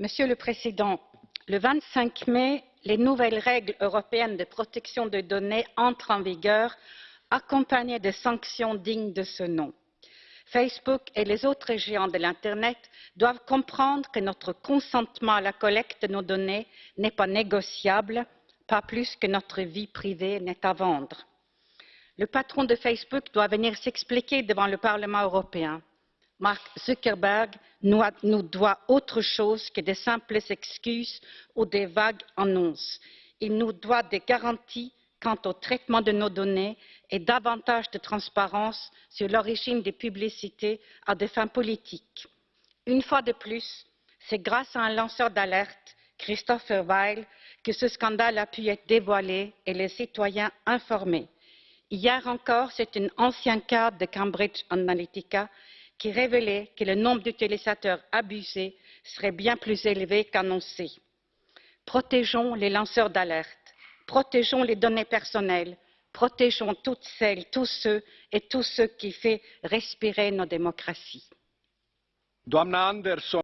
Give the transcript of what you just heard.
Monsieur le Président, le 25 mai, les nouvelles règles européennes de protection des données entrent en vigueur, accompagnées de sanctions dignes de ce nom. Facebook et les autres géants de l'Internet doivent comprendre que notre consentement à la collecte de nos données n'est pas négociable, pas plus que notre vie privée n'est à vendre. Le patron de Facebook doit venir s'expliquer devant le Parlement européen. Mark Zuckerberg nous doit autre chose que de simples excuses ou des vagues annonces. Il nous doit des garanties quant au traitement de nos données et davantage de transparence sur l'origine des publicités à des fins politiques. Une fois de plus, c'est grâce à un lanceur d'alerte, Christopher Weil, que ce scandale a pu être dévoilé et les citoyens informés. Hier encore, c'est un ancien cadre de Cambridge Analytica qui révélait que le nombre d'utilisateurs abusés serait bien plus élevé qu'annoncé. Protégeons les lanceurs d'alerte protégeons les données personnelles protégeons toutes celles tous ceux et tous ceux qui font respirer nos démocraties.